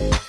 you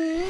Mm-hmm.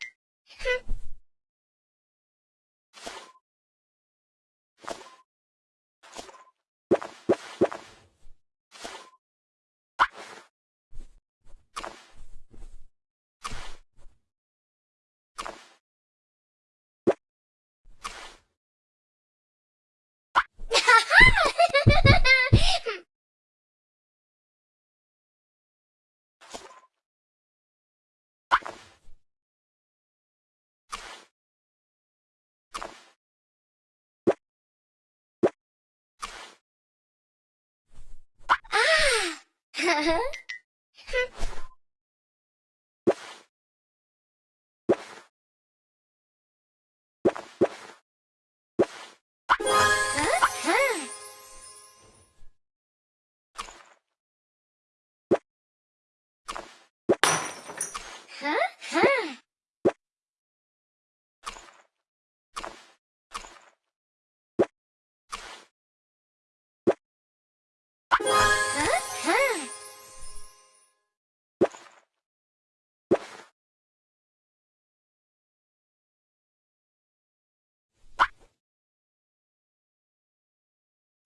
哈 哈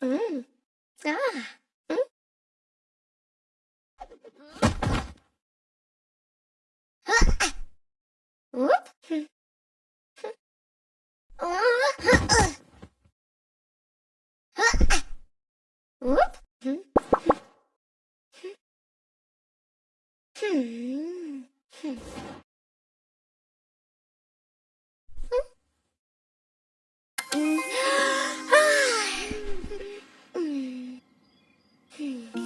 嗯啊嗯，啊，嗯。哼哼，嗯。哼啊，嗯。哼。嗯。